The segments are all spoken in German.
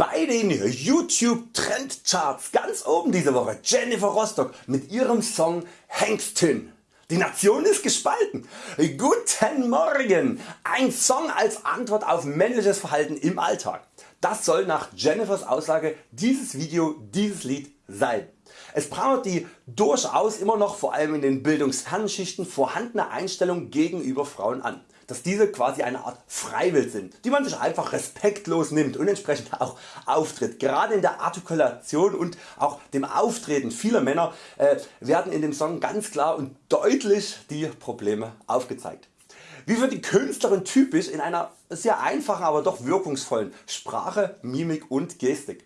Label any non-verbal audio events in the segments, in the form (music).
Bei den YouTube Trendcharts ganz oben diese Woche Jennifer Rostock mit ihrem Song Hengstin. Die Nation ist gespalten. Guten Morgen! Ein Song als Antwort auf männliches Verhalten im Alltag. Das soll nach Jennifers Aussage dieses Video, dieses Lied sein. Es prangert die durchaus immer noch vor allem in den bildungsfernen vorhandene Einstellung gegenüber Frauen an dass diese quasi eine Art Freiwild sind, die man sich einfach respektlos nimmt und entsprechend auch auftritt. Gerade in der Artikulation und auch dem Auftreten vieler Männer äh, werden in dem Song ganz klar und deutlich die Probleme aufgezeigt. Wie für die Künstlerin typisch in einer sehr einfachen, aber doch wirkungsvollen Sprache, Mimik und Gestik.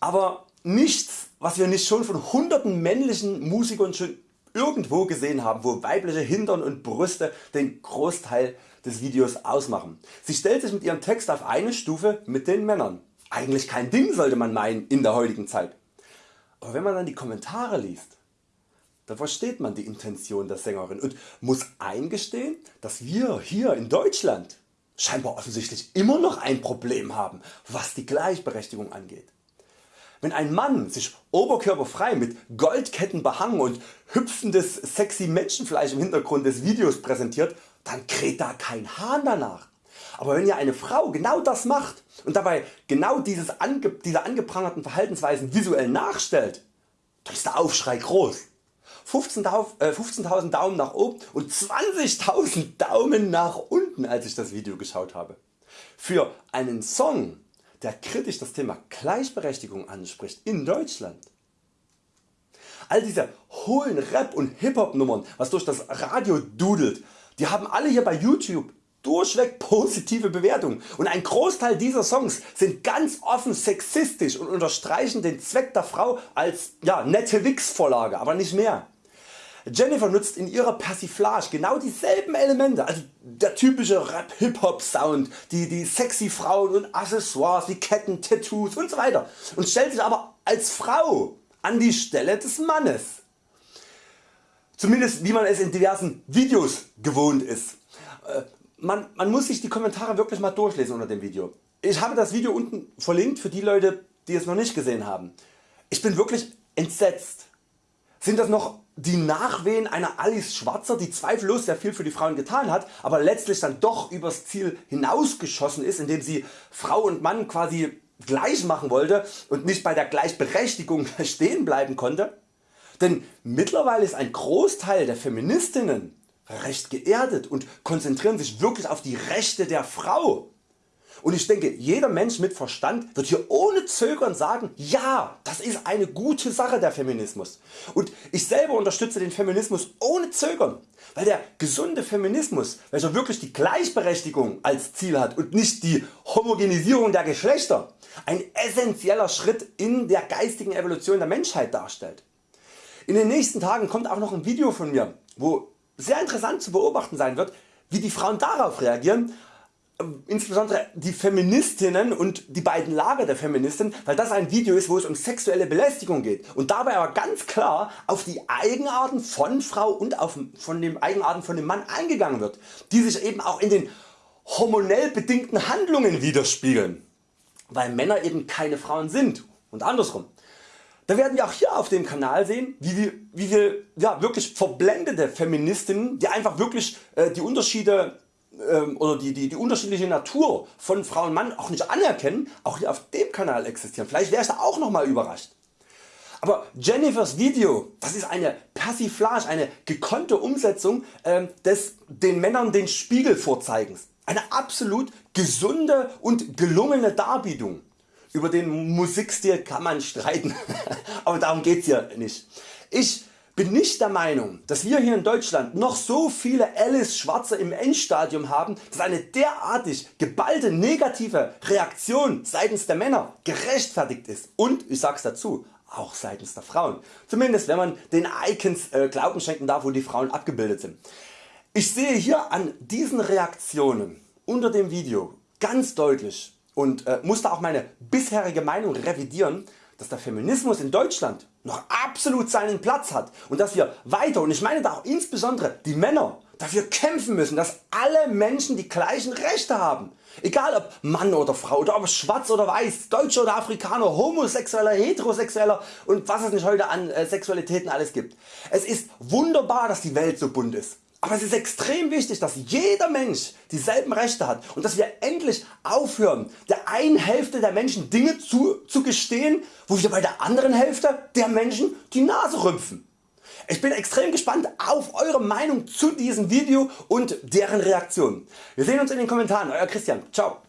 Aber nichts was wir nicht schon von hunderten männlichen Musikern schon irgendwo gesehen haben, wo weibliche Hintern und Brüste den Großteil des Videos ausmachen. Sie stellt sich mit ihrem Text auf eine Stufe mit den Männern. Eigentlich kein Ding sollte man meinen in der heutigen Zeit. Aber wenn man dann die Kommentare liest, dann versteht man die Intention der Sängerin und muss eingestehen, dass wir hier in Deutschland scheinbar offensichtlich immer noch ein Problem haben, was die Gleichberechtigung angeht. Wenn ein Mann sich oberkörperfrei mit Goldketten behangen und hüpfendes sexy Menschenfleisch im Hintergrund des Videos präsentiert, dann kräht da kein Hahn danach. Aber wenn ja eine Frau genau das macht und dabei genau dieses ange diese angeprangerten Verhaltensweisen visuell nachstellt, dann ist der Aufschrei groß. 15.000 äh, 15 Daumen nach oben und 20.000 Daumen nach unten als ich das Video geschaut habe. Für einen Song der kritisch das Thema Gleichberechtigung anspricht in Deutschland. All diese hohlen Rap und Hip-Hop Nummern was durch das Radio dudelt, die haben alle hier bei Youtube durchweg positive Bewertungen und ein Großteil dieser Songs sind ganz offen sexistisch und unterstreichen den Zweck der Frau als ja, nette Wix Vorlage, aber nicht mehr. Jennifer nutzt in ihrer Persiflage genau dieselben Elemente, also der typische Rap Hip-Hop Sound, die, die sexy Frauen und Accessoires wie Ketten, Tattoos usw. So und stellt sich aber als Frau an die Stelle des Mannes. Zumindest wie man es in diversen Videos gewohnt ist. Äh, man, man muss sich die Kommentare wirklich mal durchlesen unter dem Video. Ich habe das Video unten verlinkt für die Leute die es noch nicht gesehen haben. Ich bin wirklich entsetzt. Sind das noch die Nachwehen einer Alice Schwarzer die zweifellos sehr viel für die Frauen getan hat, aber letztlich dann doch übers Ziel hinausgeschossen ist indem sie Frau und Mann quasi gleich machen wollte und nicht bei der Gleichberechtigung (laughs) stehen bleiben konnte? Denn mittlerweile ist ein Großteil der Feministinnen recht geerdet und konzentrieren sich wirklich auf die Rechte der Frau und ich denke jeder Mensch mit Verstand wird hier ohne Zögern sagen, ja das ist eine gute Sache der Feminismus. Und ich selber unterstütze den Feminismus ohne Zögern, weil der gesunde Feminismus, welcher wirklich die Gleichberechtigung als Ziel hat und nicht die Homogenisierung der Geschlechter, ein essentieller Schritt in der geistigen Evolution der Menschheit darstellt. In den nächsten Tagen kommt auch noch ein Video von mir, wo sehr interessant zu beobachten sein wird, wie die Frauen darauf reagieren insbesondere die Feministinnen und die beiden Lager der Feministen, weil das ein Video ist wo es um sexuelle Belästigung geht und dabei aber ganz klar auf die Eigenarten von Frau und auf von den Eigenarten von dem Mann eingegangen wird, die sich eben auch in den hormonell bedingten Handlungen widerspiegeln, weil Männer eben keine Frauen sind und andersrum. Da werden wir auch hier auf dem Kanal sehen wie wir, wie wir ja, wirklich verblendete Feministinnen die einfach wirklich äh, die Unterschiede ähm, oder die, die, die unterschiedliche Natur von Frau und Mann auch nicht anerkennen, auch hier auf dem Kanal existieren. Vielleicht wäre ich auch nochmal überrascht. Aber Jennifers Video das ist eine Persiflage, eine gekonnte Umsetzung äh, des den Männern den Spiegel vorzeigens. Eine absolut gesunde und gelungene Darbietung. Über den Musikstil kann man streiten, (laughs) aber darum geht's hier nicht. Ich bin nicht der Meinung dass wir hier in Deutschland noch so viele Alice Schwarze im Endstadium haben dass eine derartig geballte negative Reaktion seitens der Männer gerechtfertigt ist und ich sag's dazu auch seitens der Frauen, zumindest wenn man den Icons äh, Glauben schenken darf wo die Frauen abgebildet sind. Ich sehe hier an diesen Reaktionen unter dem Video ganz deutlich und äh, musste auch meine bisherige Meinung revidieren dass der Feminismus in Deutschland noch absolut seinen Platz hat und dass wir weiter und ich meine da auch insbesondere die Männer dafür kämpfen müssen, dass alle Menschen die gleichen Rechte haben. Egal ob Mann oder Frau oder ob schwarz oder weiß, Deutscher oder Afrikaner, Homosexueller, Heterosexueller und was es nicht heute an äh, Sexualitäten alles gibt. Es ist wunderbar dass die Welt so bunt ist. Aber es ist extrem wichtig dass jeder Mensch dieselben Rechte hat und dass wir endlich aufhören der einen Hälfte der Menschen Dinge zu, zu gestehen wo wir bei der anderen Hälfte der Menschen die Nase rümpfen. Ich bin extrem gespannt auf Eure Meinung zu diesem Video und deren Reaktion. Wir sehen uns in den Kommentaren. Euer Christian. Ciao.